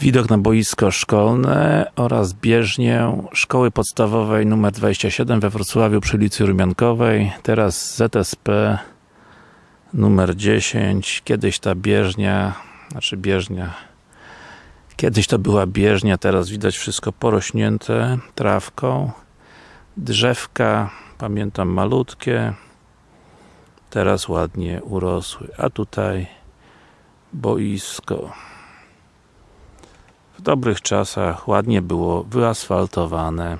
Widok na boisko szkolne oraz bieżnię Szkoły Podstawowej nr 27 we Wrocławiu przy ulicy Rumiankowej. Teraz ZSP numer 10. Kiedyś ta bieżnia, znaczy bieżnia, kiedyś to była bieżnia, teraz widać wszystko porośnięte trawką. Drzewka, pamiętam malutkie, teraz ładnie urosły. A tutaj boisko w dobrych czasach ładnie było wyasfaltowane